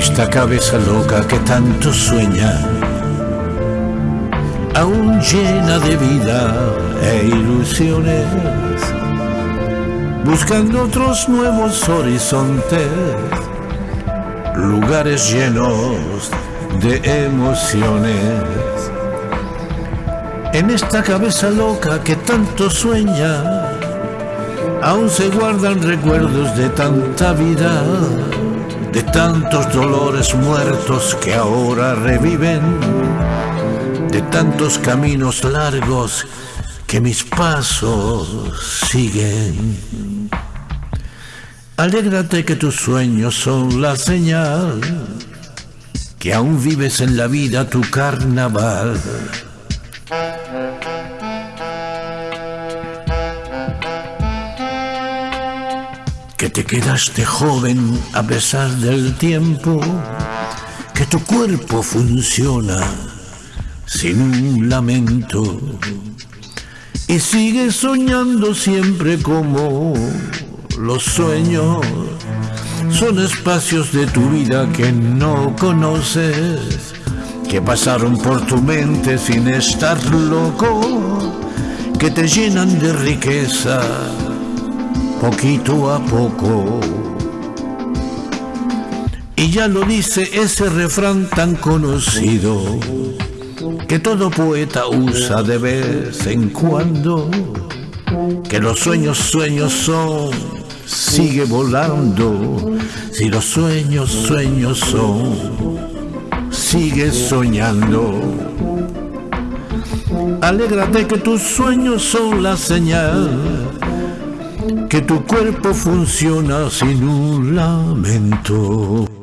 esta cabeza loca que tanto sueña, aún llena de vida e ilusiones, buscando otros nuevos horizontes, lugares llenos de emociones. En esta cabeza loca que tanto sueña, aún se guardan recuerdos de tanta vida de tantos dolores muertos que ahora reviven, de tantos caminos largos que mis pasos siguen. Alégrate que tus sueños son la señal, que aún vives en la vida tu carnaval. Que te quedaste joven a pesar del tiempo, que tu cuerpo funciona sin un lamento y sigues soñando siempre como los sueños. Son espacios de tu vida que no conoces, que pasaron por tu mente sin estar loco, que te llenan de riqueza poquito a poco. Y ya lo dice ese refrán tan conocido que todo poeta usa de vez en cuando, que los sueños sueños son, sigue volando, si los sueños sueños son, sigue soñando. Alégrate que tus sueños son la señal que tu cuerpo funciona sin un lamento.